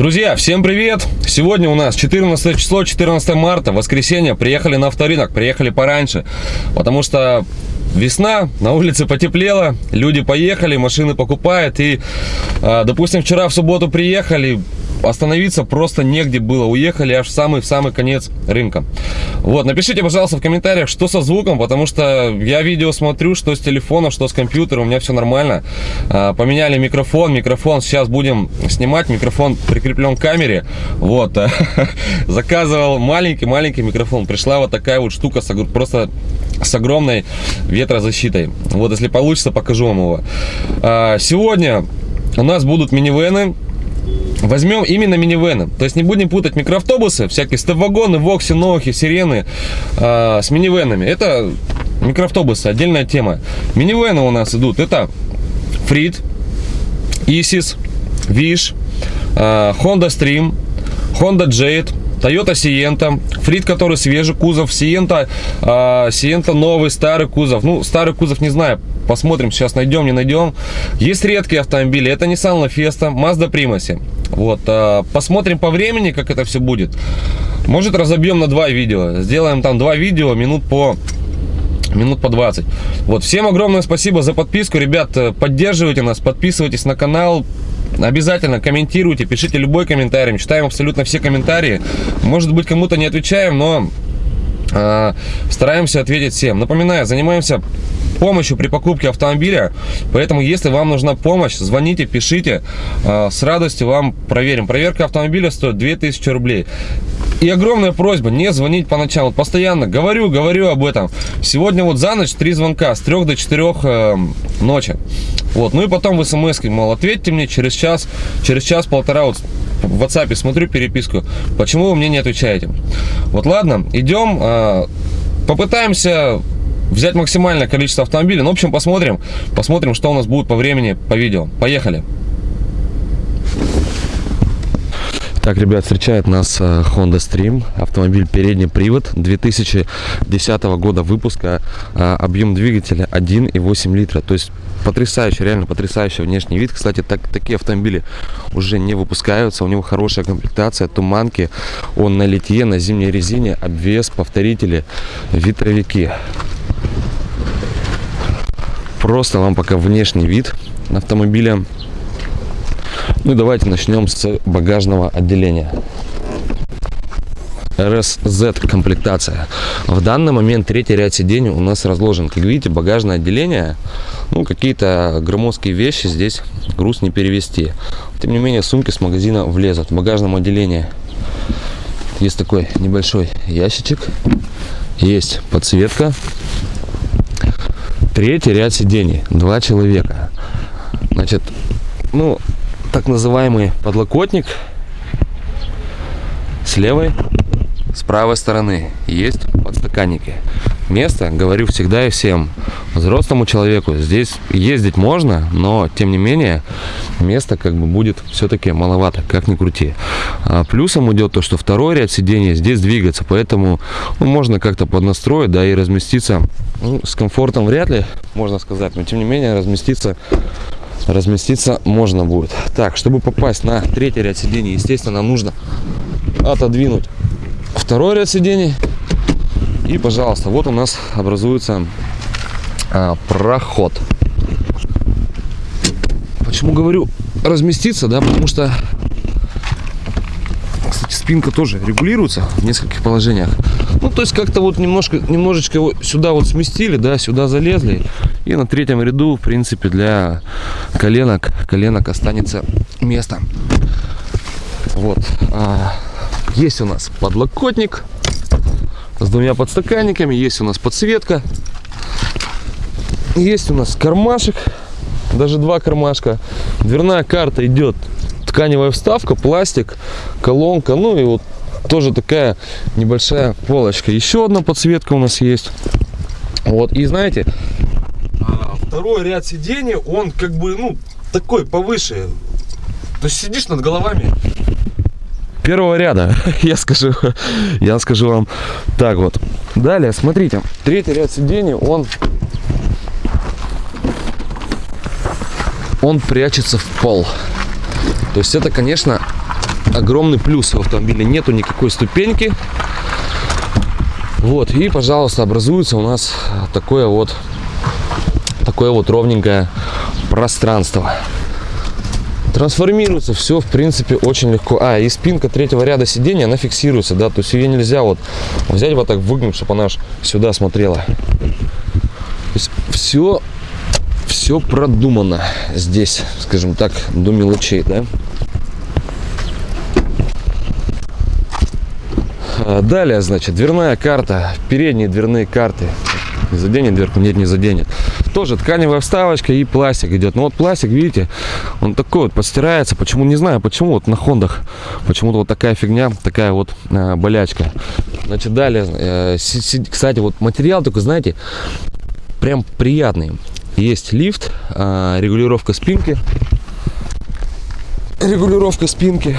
Друзья, всем привет! Сегодня у нас 14 число, 14 марта, воскресенье. Приехали на авторынок, приехали пораньше, потому что весна, на улице потеплело, люди поехали, машины покупают. И, а, допустим, вчера в субботу приехали, остановиться просто негде было. Уехали аж в самый, в самый конец рынка. Вот, напишите, пожалуйста, в комментариях, что со звуком, потому что я видео смотрю, что с телефона, что с компьютера, у меня все нормально. А, поменяли микрофон, микрофон сейчас будем снимать, микрофон прикреплен к камере. Вот, заказывал маленький-маленький микрофон. Пришла вот такая вот штука, просто с огромной ветрозащитой. Вот, если получится, покажу вам его. А, сегодня у нас будут минивены Возьмем именно минивены. То есть не будем путать микроавтобусы, всякие степ-вагоны, вокси, ноухи, сирены э, с минивенами. Это микроавтобусы, отдельная тема. Минивены у нас идут. Это Фрид, Исис, Виш, э, Honda Stream, Honda Jade, Toyota Sienta, Фрид, который свежий кузов, э, Sienta новый, старый кузов. Ну, старый кузов не знаю, посмотрим, сейчас найдем, не найдем. Есть редкие автомобили, это Nissan LaFesta, Mazda Primacy. Вот, э, посмотрим по времени, как это все будет. Может, разобьем на два видео. Сделаем там два видео, минут по минут по 20 вот всем огромное спасибо за подписку ребят э, поддерживайте нас подписывайтесь на канал Обязательно комментируйте, пишите любой комментарий. Читаем абсолютно все комментарии. Может быть, кому-то не отвечаем, но стараемся ответить всем. Напоминаю, занимаемся помощью при покупке автомобиля. Поэтому, если вам нужна помощь, звоните, пишите. Э, с радостью вам проверим. Проверка автомобиля стоит 2000 рублей. И огромная просьба не звонить по ночам. Постоянно говорю, говорю об этом. Сегодня вот за ночь три звонка с 3 до 4 э, ночи. Вот, ну и потом в смс, мол, ответьте мне через час, через час-полтора вот в WhatsApp смотрю переписку, почему вы мне не отвечаете. Вот ладно, идем, э, попытаемся взять максимальное количество автомобилей. Ну, в общем, посмотрим, посмотрим, что у нас будет по времени, по видео. Поехали! Так, ребят, встречает нас э, Honda Stream, автомобиль передний привод 2010 года выпуска, э, объем двигателя 1,8 литра, то есть потрясающий, реально потрясающий внешний вид. Кстати, так, такие автомобили уже не выпускаются, у него хорошая комплектация, туманки, он на литье, на зимней резине, обвес, повторители, ветровики. Просто вам пока внешний вид автомобиля ну и давайте начнем с багажного отделения. RSZ комплектация. В данный момент третий ряд сидений у нас разложен. Как видите, багажное отделение, ну, какие-то громоздкие вещи здесь груз не перевести. Тем не менее, сумки с магазина влезут. В багажном отделении есть такой небольшой ящичек. Есть подсветка. Третий ряд сидений. Два человека. Значит, ну, так называемый подлокотник с левой, с правой стороны есть подстаканники. Место, говорю всегда и всем, взрослому человеку здесь ездить можно, но тем не менее место как бы будет все-таки маловато, как ни крути. А плюсом идет то, что второй ряд сидений здесь двигается, поэтому ну, можно как-то поднастроить, да, и разместиться ну, с комфортом вряд ли, можно сказать, но тем не менее разместиться разместиться можно будет. Так, чтобы попасть на третий ряд сидений, естественно, нам нужно отодвинуть второй ряд сидений. И, пожалуйста, вот у нас образуется а, проход. Почему говорю разместиться, да, потому что, кстати, спинка тоже регулируется в нескольких положениях. Ну, то есть как-то вот немножко, немножечко сюда вот сместили, да, сюда залезли. И на третьем ряду, в принципе, для коленок, коленок останется место. Вот. А, есть у нас подлокотник с двумя подстаканниками. Есть у нас подсветка. Есть у нас кармашек. Даже два кармашка. Дверная карта идет тканевая вставка, пластик, колонка. Ну и вот тоже такая небольшая полочка. Еще одна подсветка у нас есть. Вот, и знаете, второй ряд сидений, он как бы, ну, такой повыше. То есть сидишь над головами первого ряда, я скажу, я скажу вам так вот. Далее, смотрите, третий ряд сидений, он, он прячется в пол. То есть это, конечно, огромный плюс в автомобиле. Нету никакой ступеньки. Вот, и, пожалуйста, образуется у нас такое вот, такое вот ровненькое пространство. Трансформируется все, в принципе, очень легко. А, и спинка третьего ряда сидения, она фиксируется, да, то есть ее нельзя вот взять вот так выгнуть, чтобы она сюда смотрела. То есть все, все продумано здесь, скажем так, до мелочей, да. А, далее, значит, дверная карта, передние дверные карты. Не заденет дверку? Нет, не заденет. Тоже тканевая вставочка и пластик идет. Ну вот пластик, видите, он такой вот постирается. Почему, не знаю, почему вот на хондах почему-то вот такая фигня, такая вот э, болячка. Значит, далее, э, кстати, вот материал такой, знаете, прям приятный. Есть лифт, э, регулировка спинки. Регулировка спинки.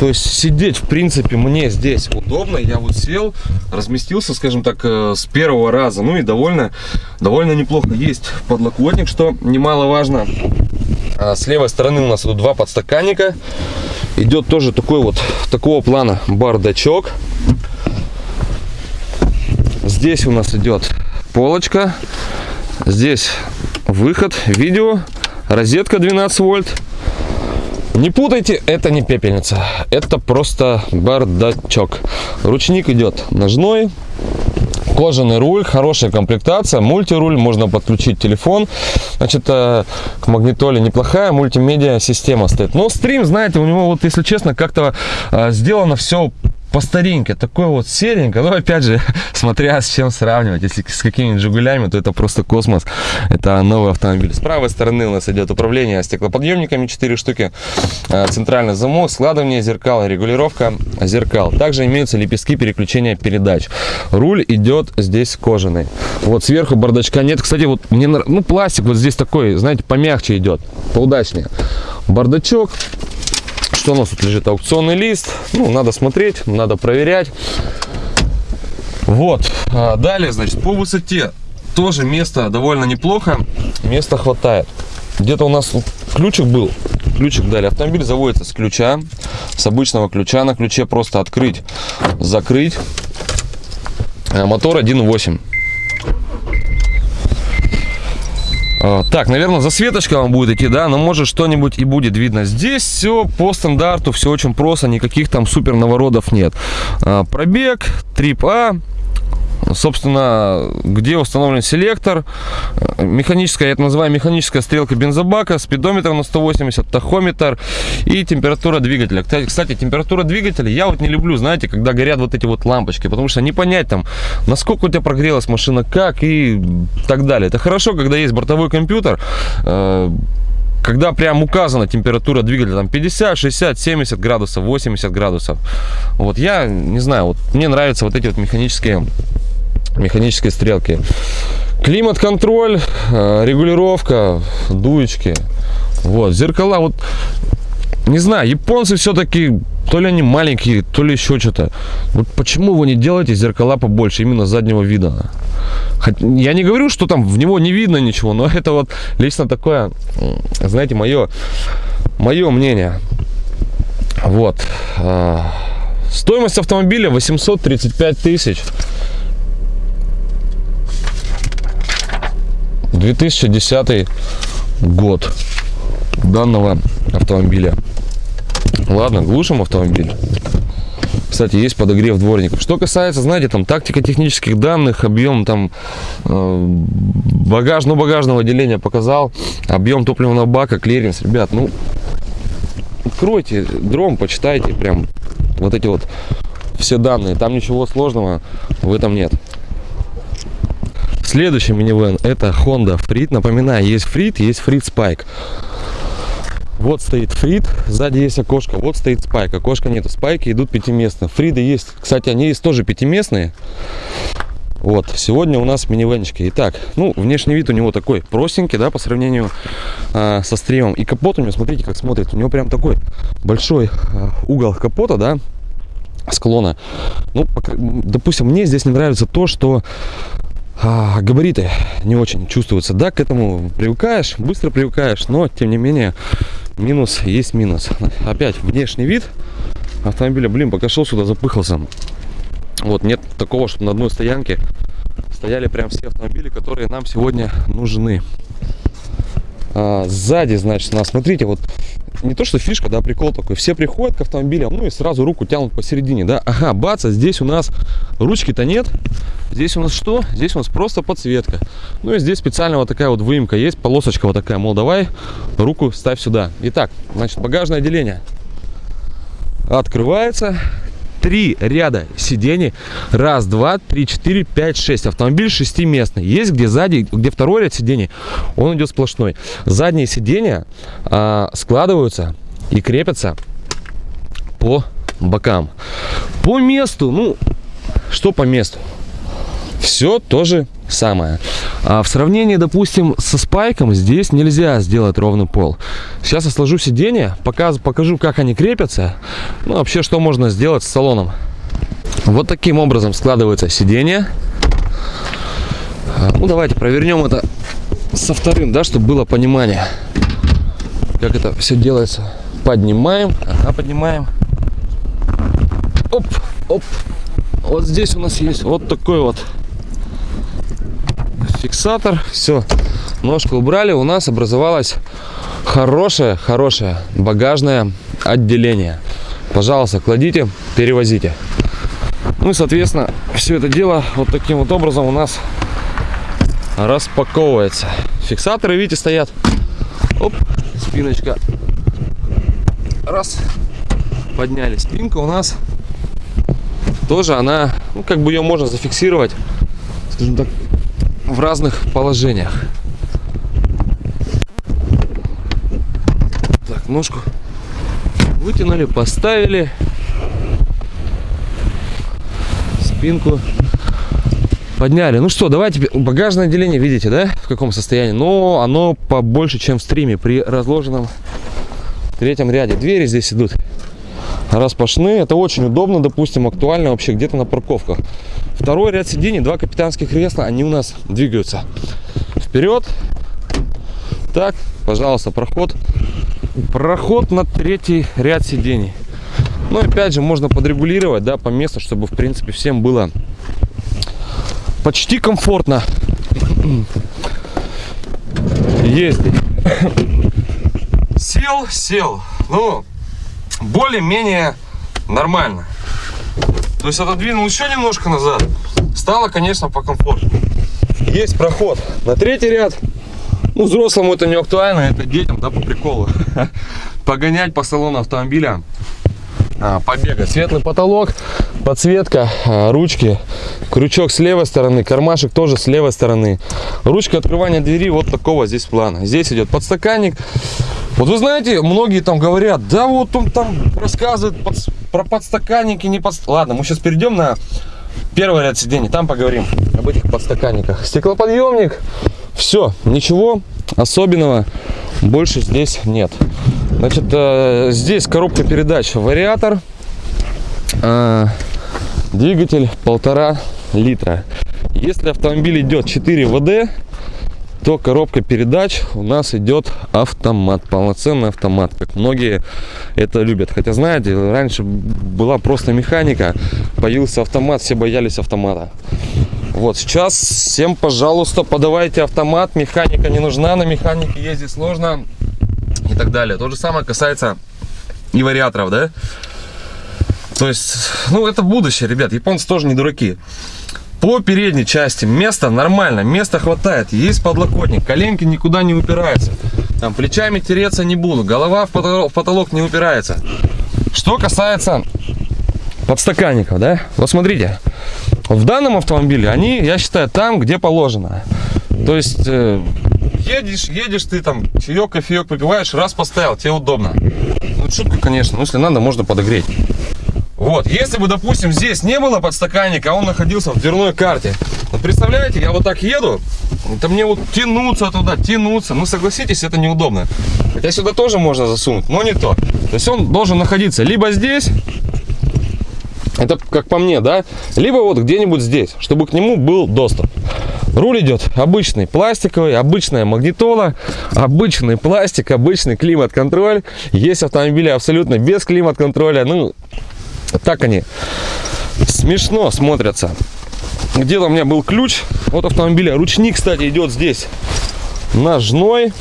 То есть сидеть, в принципе, мне здесь удобно. Я вот сел, разместился, скажем так, э, с первого раза. Ну и довольно, довольно неплохо. Есть подлокотник, что немаловажно. А с левой стороны у нас тут два подстаканника. Идет тоже такой вот, такого плана бардачок. Здесь у нас идет полочка. Здесь выход, видео, розетка 12 вольт. Не путайте, это не пепельница, это просто бардачок. Ручник идет ножной, кожаный руль, хорошая комплектация, мультируль, можно подключить телефон. Значит, э, к магнитоле неплохая мультимедиа система стоит. Но стрим, знаете, у него вот, если честно, как-то э, сделано все по старинке, такой вот серенько, но опять же, смотря с чем сравнивать, если с какими-нибудь Жигулями, то это просто космос, это новый автомобиль. С правой стороны у нас идет управление стеклоподъемниками, 4 штуки, э, центральный замок, складывание зеркал, регулировка зеркал. Также имеются лепестки переключения передач. Руль идет здесь кожаный. Вот сверху бардачка нет, кстати, вот мне, ну пластик вот здесь такой, знаете, помягче идет, поудачнее. Бардачок, что у нас тут лежит? Аукционный лист. Ну, надо смотреть, надо проверять. Вот. А далее, значит, по высоте тоже место довольно неплохо. Места хватает. Где-то у нас ключик был. Ключик дали. Автомобиль заводится с ключа. С обычного ключа. На ключе просто открыть, закрыть. А мотор 1.8. А, так, наверное, засветочка вам будет идти, да, но может что-нибудь и будет видно. Здесь все по стандарту, все очень просто, никаких там супер наворотов нет. А, пробег, трип А, собственно, где установлен селектор, механическая, я это называю механическая стрелка бензобака, спидометр на 180, тахометр и температура двигателя. Кстати, температура двигателя я вот не люблю, знаете, когда горят вот эти вот лампочки, потому что не понять там, насколько у тебя прогрелась машина, как и так далее. Это хорошо, когда есть бортовой компьютер, э, когда прям указана температура двигателя, там 50, 60, 70 градусов, 80 градусов. Вот я не знаю, вот мне нравятся вот эти вот механические механической стрелки. Климат-контроль, э, регулировка, дуечки. Вот, зеркала, вот, не знаю, японцы все-таки, то ли они маленькие, то ли еще что-то. Вот почему вы не делаете зеркала побольше, именно заднего вида? Я не говорю, что там в него не видно ничего, но это вот лично такое, знаете, мое, мое мнение. Вот. Э, стоимость автомобиля 835 тысяч. 2010 год данного автомобиля. Ладно, глушим автомобиль. Кстати, есть подогрев дворников. Что касается, знаете, там тактико-технических данных, объем там э, багаж, ну, багажного отделения показал, объем топливного бака, клиренс. Ребят, ну, откройте Дром, почитайте прям вот эти вот все данные. Там ничего сложного в этом нет. Следующий минивэн это Honda Freed. Напоминаю, есть Freed, есть Freed Spike. Вот стоит Фрид, сзади есть окошко, вот стоит спайк, окошка нету, спайки идут пятиместные. Фриды есть, кстати, они есть тоже пятиместные. Вот, сегодня у нас минивенчики. Итак, ну, внешний вид у него такой простенький, да, по сравнению э, со стримом. И капот у него, смотрите, как смотрит. У него прям такой большой э, угол капота, да, склона. Ну, допустим, мне здесь не нравится то, что а, габариты не очень чувствуются. Да, к этому привыкаешь, быстро привыкаешь, но тем не менее минус есть минус. Опять внешний вид автомобиля. Блин, пока шел сюда, запыхался. Вот, нет такого, чтобы на одной стоянке стояли прям все автомобили, которые нам сегодня нужны. А, сзади, значит, у нас, смотрите, вот не то, что фишка, да, прикол такой. Все приходят к автомобилям, ну и сразу руку тянут посередине, да. Ага, баца, здесь у нас ручки-то нет. Здесь у нас что? Здесь у нас просто подсветка. Ну и здесь специально вот такая вот выемка есть, полосочка вот такая, мол, давай руку ставь сюда. Итак, значит, багажное отделение открывается. Три ряда сидений. Раз, два, три, четыре, пять, шесть. Автомобиль шестиместный. Есть где сзади, где второй ряд сидений, он идет сплошной. Задние сиденья а, складываются и крепятся по бокам. По месту, ну, что по месту? Все тоже самое. А в сравнении, допустим, со спайком, здесь нельзя сделать ровный пол. Сейчас я сложу сиденье, покажу, покажу, как они крепятся. Ну, вообще, что можно сделать с салоном. Вот таким образом складывается сиденье. А, ну, давайте провернем это со вторым, да, чтобы было понимание, как это все делается. Поднимаем, ага, поднимаем. Оп, оп. Вот здесь у нас есть вот такой вот фиксатор. Все, ножку убрали. У нас образовалось хорошее, хорошее багажное отделение. Пожалуйста, кладите, перевозите. Ну и, соответственно, все это дело вот таким вот образом у нас распаковывается. Фиксаторы, видите, стоят. Оп, спиночка. Раз. Подняли. Спинка у нас тоже она, ну, как бы ее можно зафиксировать, скажем так, в разных положениях. Так, ножку вытянули, поставили. Спинку подняли. Ну что, давайте багажное отделение, видите, да, в каком состоянии? Но оно побольше, чем в стриме при разложенном третьем ряде. Двери здесь идут распашные. Это очень удобно, допустим, актуально вообще где-то на парковках. Второй ряд сидений, два капитанских кресла, они у нас двигаются вперед. Так, пожалуйста, проход. Проход на третий ряд сидений. Ну, опять же, можно подрегулировать, да, по месту, чтобы, в принципе, всем было почти комфортно ездить. Сел, сел. Ну, более-менее нормально. То есть отодвинул еще немножко назад. Стало, конечно, по комфорту. Есть проход на третий ряд. Ну, взрослому это не актуально, это детям, да, по приколу. Погонять по салону автомобиля, а, побегать. Светлый потолок, подсветка, а, ручки, крючок с левой стороны, кармашек тоже с левой стороны. Ручка открывания двери вот такого здесь плана. Здесь идет подстаканник. Вот вы знаете, многие там говорят, да вот он там рассказывает под, про подстаканники, не под... Ладно, мы сейчас перейдем на первый ряд сидений, там поговорим об этих подстаканниках. Стеклоподъемник, все, ничего особенного больше здесь нет. Значит, э, здесь коробка передач, вариатор, э, двигатель полтора литра. Если автомобиль идет 4 ВД, то коробка передач у нас идет автомат, полноценный автомат, как многие это любят. Хотя, знаете, раньше была просто механика, появился автомат, все боялись автомата. Вот сейчас всем, пожалуйста, подавайте автомат, механика не нужна, на механике ездить сложно и так далее. То же самое касается и вариаторов, да? То есть, ну, это будущее, ребят, японцы тоже не дураки. По передней части места нормально, места хватает, есть подлокотник, коленки никуда не упираются. Там плечами тереться не буду, голова в потолок, в потолок не упирается. Что касается подстаканников, да, вот смотрите, в данном автомобиле они, я считаю, там, где положено. То есть, э, едешь, едешь ты там, чаек, кофеек попиваешь, раз поставил, тебе удобно. Ну, шутка, конечно, но если надо, можно подогреть. Вот, если бы, допустим, здесь не было подстаканника, а он находился в дверной карте. Вот представляете, я вот так еду, это мне вот тянуться туда, тянуться. Ну, согласитесь, это неудобно. Хотя сюда тоже можно засунуть, но не то. То есть он должен находиться либо здесь, Это как по мне, да? Либо вот где-нибудь здесь, чтобы к нему был доступ. Руль идет обычный, пластиковый, обычная магнитола, обычный пластик, обычный климат-контроль. Есть автомобили абсолютно без климат-контроля. Ну, так они смешно смотрятся. Где-то у меня был ключ от автомобиля. Ручник, кстати, идет здесь ножной.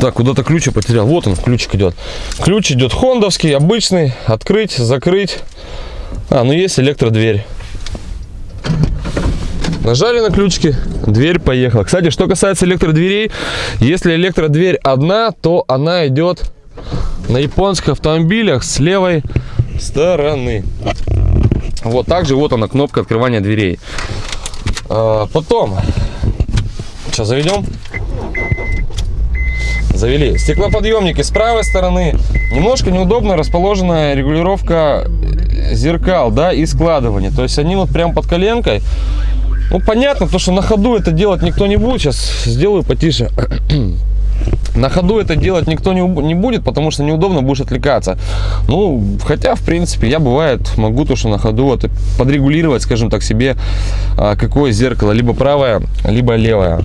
Так, куда-то ключ я потерял. Вот он, ключик идет. Ключ идет хондовский, обычный. Открыть, закрыть. А, ну есть электродверь. Нажали на ключики, дверь поехала. Кстати, что касается электродверей, если электродверь одна, то она идет на японских автомобилях с левой стороны. Вот также вот она кнопка открывания дверей. А, потом, сейчас заведем. Завели. Стеклоподъемники с правой стороны. Немножко неудобно расположена регулировка зеркал, да, и складывание. То есть они вот прям под коленкой. Ну, понятно, то, что на ходу это делать никто не будет. Сейчас сделаю потише. На ходу это делать никто не, не будет, потому что неудобно будешь отвлекаться. Ну, хотя, в принципе, я бывает могу то, что на ходу это подрегулировать, скажем так, себе, а, какое зеркало, либо правое, либо левое.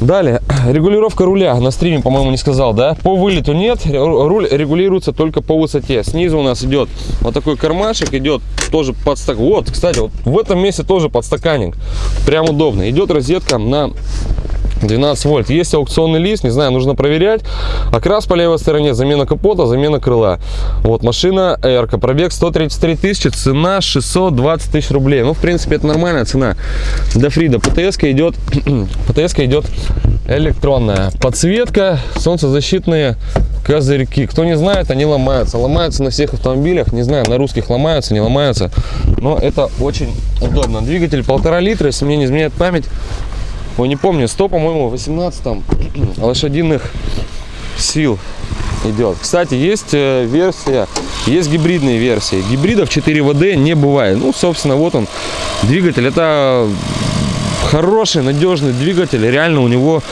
Далее, регулировка руля на стриме, по-моему, не сказал, да? По вылету нет, руль регулируется только по высоте. Снизу у нас идет вот такой кармашек, идет тоже подстак. Вот, кстати, вот в этом месте тоже подстаканник. Прям удобно. Идет розетка на 12 вольт. Есть аукционный лист, не знаю, нужно проверять. Окрас по левой стороне, замена капота, замена крыла. Вот машина Эрка, пробег 133 тысячи, цена 620 тысяч рублей. Ну, в принципе, это нормальная цена для Фрида. ПТС идет, ПТС идет электронная. Подсветка, солнцезащитные козырьки. Кто не знает, они ломаются. Ломаются на всех автомобилях. Не знаю, на русских ломаются, не ломаются. Но это очень удобно. Двигатель полтора литра, если мне не изменяет память. Ой, не помню, 100, по-моему, 18 там лошадиных сил идет. Кстати, есть э, версия, есть гибридные версии. Гибридов 4 ВД не бывает. Ну, собственно, вот он, двигатель. Это хороший, надежный двигатель. Реально у него,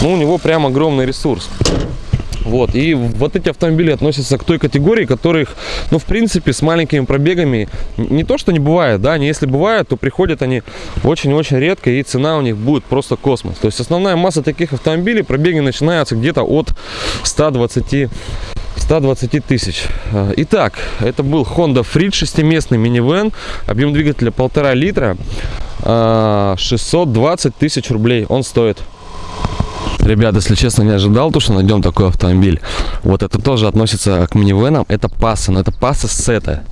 ну, у него прям огромный ресурс. Вот. И вот эти автомобили относятся к той категории, которых, ну, в принципе, с маленькими пробегами не то, что не бывает, да, не если бывает, то приходят они очень-очень редко, и цена у них будет просто космос. То есть основная масса таких автомобилей, пробеги начинаются где-то от 120 120 тысяч. Итак, это был Honda Freed шестиместный минивэн, объем двигателя полтора литра, 620 тысяч рублей он стоит. Ребята, если честно, не ожидал, то, что найдем такой автомобиль. Вот это тоже относится к минивенам. Это пасса, но это пасса сета.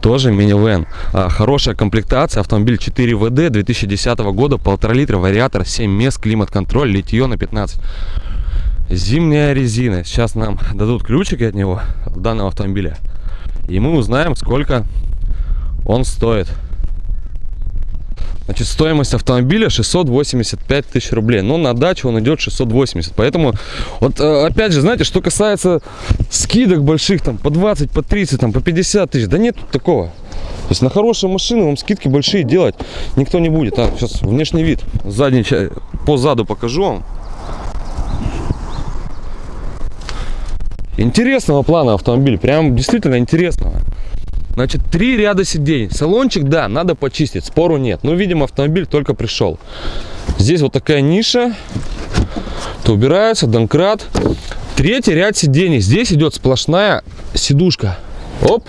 Тоже минивэн. А, хорошая комплектация. Автомобиль 4 ВД 2010 года. Полтора литра, вариатор, 7 мест, климат-контроль, литье на 15. Зимняя резина. Сейчас нам дадут ключики от него, данного автомобиля. И мы узнаем, сколько он стоит. Значит, стоимость автомобиля 685 тысяч рублей. Но на дачу он идет 680. Поэтому, вот э, опять же, знаете, что касается скидок больших, там, по 20, по 30, там, по 50 тысяч, да нет такого. То есть на хорошие машины вам скидки большие делать никто не будет. А, сейчас внешний вид. Задний, по заду покажу вам. Интересного плана автомобиль. Прям действительно интересного. Значит, три ряда сидений. Салончик, да, надо почистить, спору нет. Но, видимо, автомобиль только пришел. Здесь вот такая ниша. То убираются, донкрат. Третий ряд сидений. Здесь идет сплошная сидушка. Оп.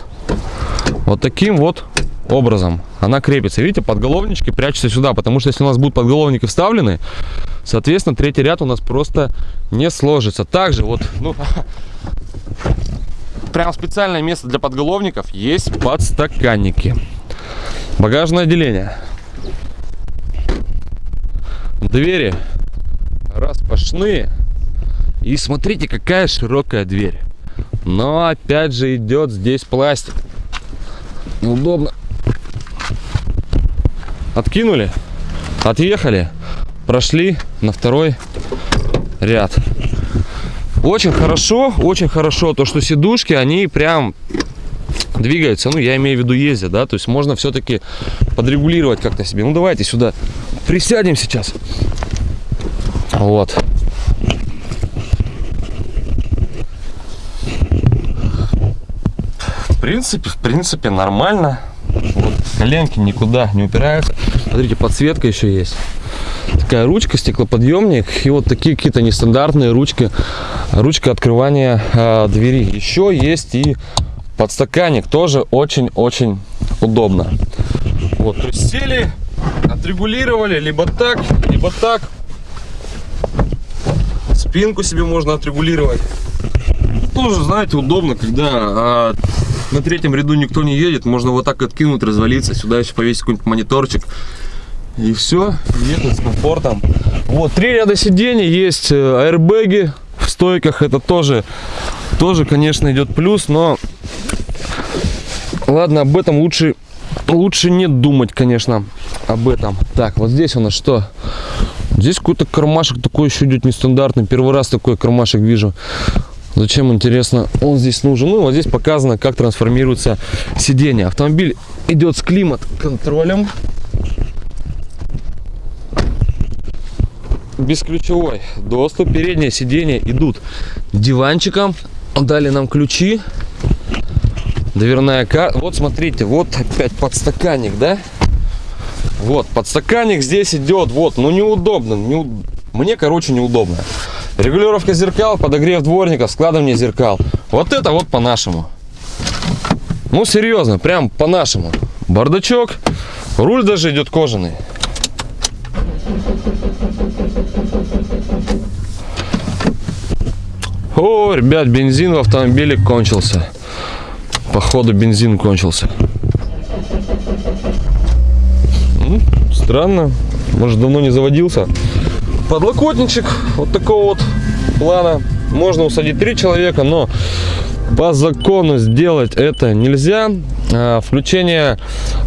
Вот таким вот образом она крепится. Видите, подголовнички прячутся сюда, потому что если у нас будут подголовники вставлены, соответственно, третий ряд у нас просто не сложится. Также вот, ну, прям специальное место для подголовников есть подстаканники. Багажное отделение. Двери распашные. И смотрите, какая широкая дверь. Но опять же идет здесь пластик. Неудобно. Откинули, отъехали, прошли на второй ряд. Очень хорошо, очень хорошо то, что сидушки, они прям двигаются. Ну, я имею в виду ездят, да. То есть можно все-таки подрегулировать как-то себе. Ну, давайте сюда присядем сейчас. Вот. принципе, в принципе, нормально. Вот, коленки никуда не упираются. Смотрите, подсветка еще есть. Такая ручка, стеклоподъемник. И вот такие какие-то нестандартные ручки. Ручка открывания э, двери. Еще есть и подстаканник. Тоже очень-очень удобно. Вот, то есть сели, отрегулировали либо так, либо так. Спинку себе можно отрегулировать. Тоже, знаете, удобно, когда а, на третьем ряду никто не едет, можно вот так откинуть, развалиться, сюда еще повесить какой-нибудь мониторчик. И все, ехать с комфортом. Вот, три ряда сидений, есть э, аэрбэги в стойках, это тоже, тоже, конечно, идет плюс, но ладно, об этом лучше, лучше не думать, конечно, об этом. Так, вот здесь у нас что? Здесь какой-то кармашек такой еще идет нестандартный, первый раз такой кармашек вижу. Зачем, интересно, он здесь нужен? Ну, вот здесь показано, как трансформируется сиденье. Автомобиль идет с климат-контролем. Бесключевой доступ. Переднее сиденье идут диванчиком. Дали нам ключи. Дверная карта. Вот смотрите, вот опять подстаканник, да? Вот, подстаканник здесь идет. Вот, ну неудобно. Не... Мне, короче, неудобно. Регулировка зеркал, подогрев дворника, складывание зеркал. Вот это вот по-нашему. Ну, серьезно, прям по-нашему. Бардачок, руль даже идет кожаный. О, ребят, бензин в автомобиле кончился. Походу бензин кончился. Странно. Может давно не заводился подлокотничек вот такого вот плана. Можно усадить три человека, но по закону сделать это нельзя. А, включение,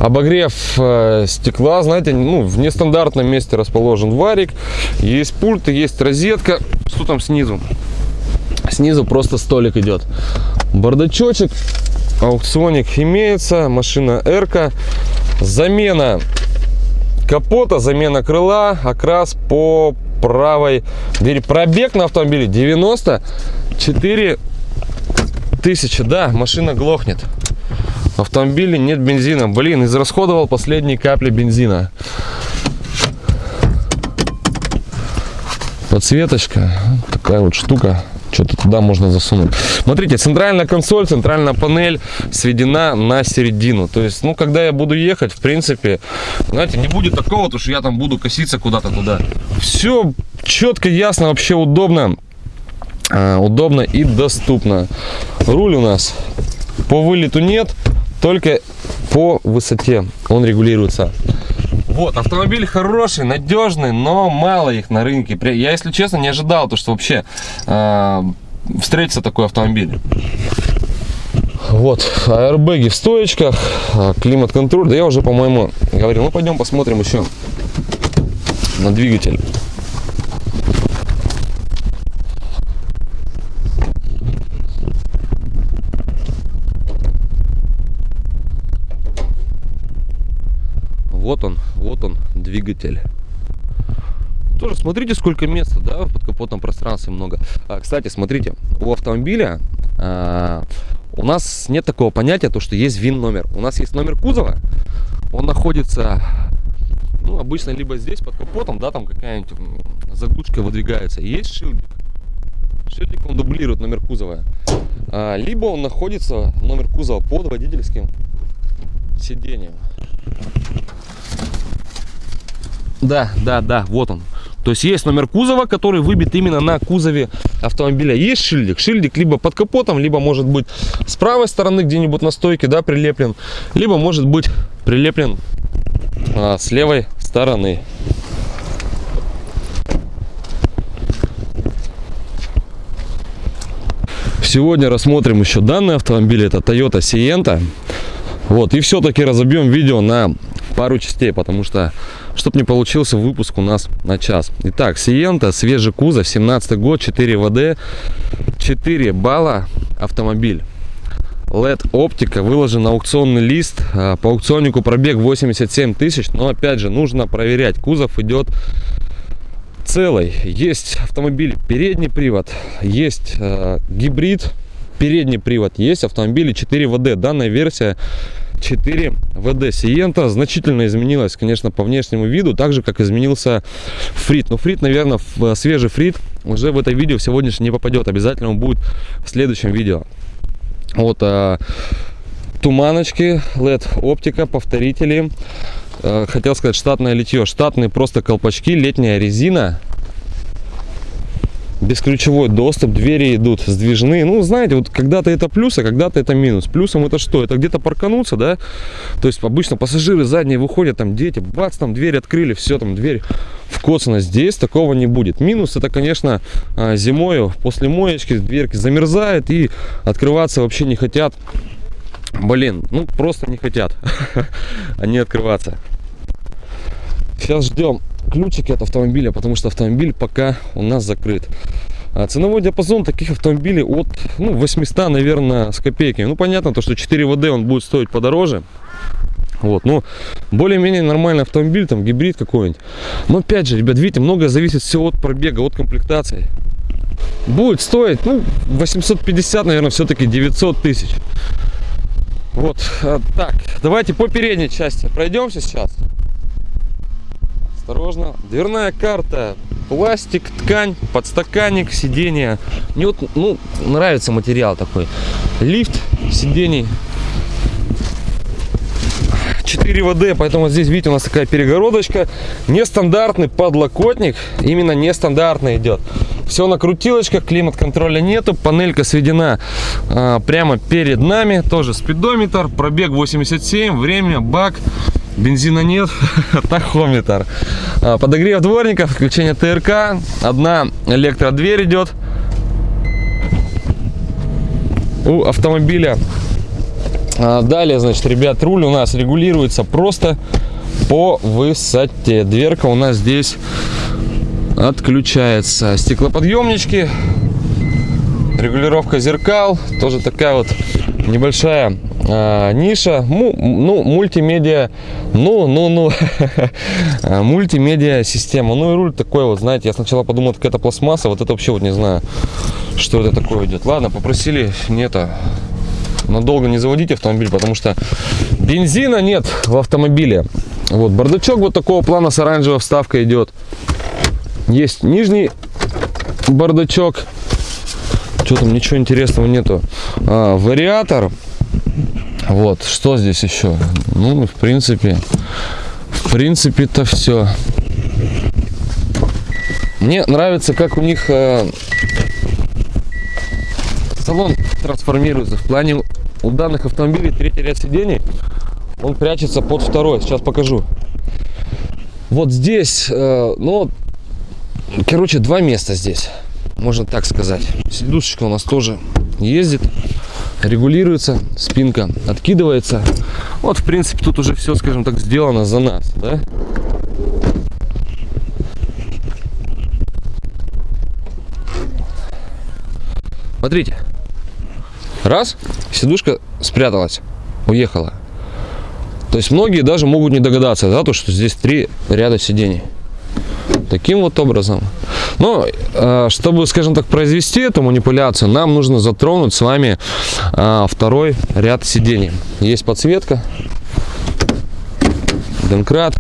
обогрев э, стекла, знаете, ну, в нестандартном месте расположен варик. Есть пульт, есть розетка. Что там снизу? Снизу просто столик идет. Бардачочек, аукционик имеется, машина Эрка. Замена капота, замена крыла, окрас по правой двери. Пробег на автомобиле 94 тысячи. Да, машина глохнет. В автомобиле нет бензина. Блин, израсходовал последние капли бензина. Подсветочка. Такая вот штука что-то туда можно засунуть. Смотрите, центральная консоль, центральная панель сведена на середину. То есть, ну, когда я буду ехать, в принципе, знаете, не будет такого, то что я там буду коситься куда-то туда. Все четко, ясно, вообще удобно. А, удобно и доступно. Руль у нас по вылету нет, только по высоте он регулируется. Вот, автомобиль хороший, надежный, но мало их на рынке. Я, если честно, не ожидал, то, что вообще э, встретится такой автомобиль. Вот, аэрбэги в стоечках, а, климат-контроль. Да я уже, по-моему, говорил. Ну, пойдем посмотрим еще на двигатель. Вот он, вот он, двигатель. Тоже смотрите, сколько места, да, под капотом пространства много. А, кстати, смотрите, у автомобиля а, у нас нет такого понятия, то, что есть ВИН-номер. У нас есть номер кузова, он находится, ну, обычно либо здесь, под капотом, да, там какая-нибудь заглушка выдвигается. Есть шильдик. Шильдик, он дублирует номер кузова. А, либо он находится, номер кузова, под водительским сиденьем. Да, да, да, вот он. То есть есть номер кузова, который выбит именно на кузове автомобиля. Есть шильдик. Шильдик либо под капотом, либо может быть с правой стороны где-нибудь на стойке, да, прилеплен. Либо может быть прилеплен а, с левой стороны. Сегодня рассмотрим еще данный автомобиль. Это Toyota Sienta. Вот, и все-таки разобьем видео на пару частей, потому что, чтобы не получился выпуск у нас на час. Итак, Сиента, свежий кузов, 17 год, 4 ВД, 4 балла автомобиль. LED оптика, выложен аукционный лист, а, по аукционнику пробег 87 тысяч, но опять же нужно проверять, кузов идет целый. Есть автомобиль передний привод, есть э, гибрид передний привод. Есть автомобили 4 ВД. Данная версия 4 ВД Сиента значительно изменилась, конечно, по внешнему виду, так же, как изменился фрит. Но фрит, наверное, в свежий фрит уже в это видео в сегодняшнее не попадет. Обязательно он будет в следующем видео. Вот а, туманочки, LED оптика, повторители. А, хотел сказать штатное литье. Штатные просто колпачки, летняя резина бесключевой доступ, двери идут сдвижные. Ну, знаете, вот когда-то это плюс, а когда-то это минус. Плюсом это что? Это где-то паркануться, да? То есть обычно пассажиры задние выходят, там дети, бац, там дверь открыли, все, там дверь вкоцана. Здесь такого не будет. Минус это, конечно, а, зимою после моечки дверки замерзает и открываться вообще не хотят. Блин, ну просто не хотят они открываться. Сейчас ждем ключики от автомобиля, потому что автомобиль пока у нас закрыт. А ценовой диапазон таких автомобилей от ну, 800, наверное, с копейками. Ну, понятно, то, что 4 ВД он будет стоить подороже. Вот, ну, более-менее нормальный автомобиль, там, гибрид какой-нибудь. Но, опять же, ребят, видите, многое зависит все от пробега, от комплектации. Будет стоить, ну, 850, наверное, все-таки 900 тысяч. Вот, а, так, давайте по передней части пройдемся сейчас. Осторожно. Дверная карта, пластик, ткань, подстаканник, сиденье. Мне вот ну, нравится материал такой. Лифт сидений. 4 ВД, поэтому здесь, видите, у нас такая перегородочка. Нестандартный подлокотник, именно нестандартный идет. Все на крутилочках, климат-контроля нету, панелька сведена а, прямо перед нами. Тоже спидометр, пробег 87, время, бак бензина нет, тахометр. А, подогрев дворников, включение ТРК, одна электродверь идет. У автомобиля. А, далее, значит, ребят, руль у нас регулируется просто по высоте. Дверка у нас здесь отключается. Стеклоподъемнички, регулировка зеркал, тоже такая вот небольшая э, ниша, му, ну, мультимедиа, ну, ну, ну, мультимедиа система. Ну и руль такой вот, знаете, я сначала подумал, как это пластмасса, вот это вообще вот не знаю, что это такое идет. Ладно, попросили не это, надолго не заводить автомобиль, потому что бензина нет в автомобиле. Вот, бардачок вот такого плана с оранжевой вставкой идет. Есть нижний бардачок. Что там, ничего интересного нету. А, вариатор вот, что здесь еще? Ну, в принципе, в принципе-то все. Мне нравится, как у них э, салон трансформируется. В плане у данных автомобилей третий ряд сидений, он прячется под второй. Сейчас покажу. Вот здесь, э, ну, короче, два места здесь, можно так сказать. Сидушечка у нас тоже ездит регулируется, спинка откидывается. Вот, в принципе, тут уже все, скажем так, сделано за нас, да? Смотрите. Раз, сидушка спряталась, уехала. То есть многие даже могут не догадаться, да, то, что здесь три ряда сидений. Таким вот образом. Но, э, чтобы, скажем так, произвести эту манипуляцию, нам нужно затронуть с вами э, второй ряд сидений. Есть подсветка, донкрат.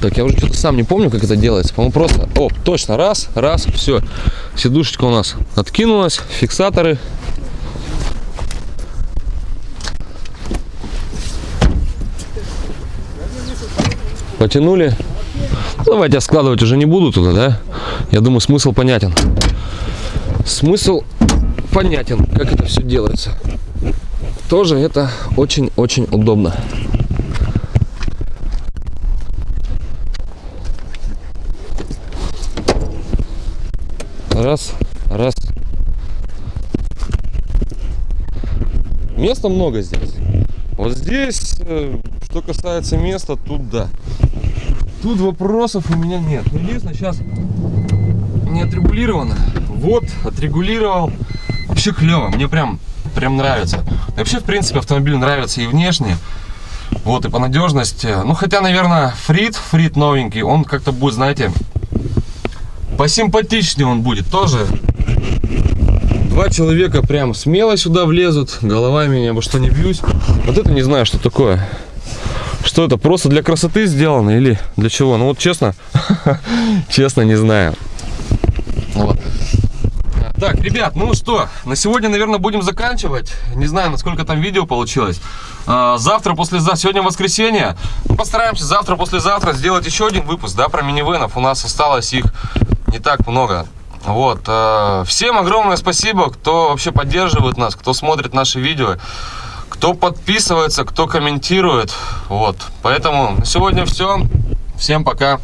Так, я уже что-то сам не помню, как это делается. По-моему, просто... О, точно, раз, раз, все. Сидушечка у нас откинулась, фиксаторы потянули. Ну, давайте я складывать уже не буду туда, да? Я думаю, смысл понятен. Смысл понятен, как это все делается. Тоже это очень-очень удобно. Раз, раз. Места много здесь. Вот здесь, э, что касается места, тут да. Тут вопросов у меня нет. Но единственное, сейчас не отрегулировано. Вот, отрегулировал. Вообще клево. Мне прям, прям нравится. вообще, в принципе, автомобиль нравится и внешне. Вот, и по надежности. Ну, хотя, наверное, Фрит, Фрит новенький, он как-то будет, знаете, посимпатичнее он будет тоже. Два человека прям смело сюда влезут, головами ни обо что не бьюсь. Вот это не знаю, что такое. Что это, просто для красоты сделано или для чего? Ну вот честно, честно не знаю. Так, ребят, ну что, на сегодня, наверное, будем заканчивать. Не знаю, насколько там видео получилось. А, Завтра, послезавтра, сегодня воскресенье. Мы постараемся завтра, послезавтра сделать еще один выпуск, да, про минивенов. У нас осталось их не так много. Вот. а, Всем огромное спасибо, кто вообще поддерживает нас, кто смотрит наши видео, кто подписывается, кто комментирует. Вот. Поэтому на сегодня все. Всем пока.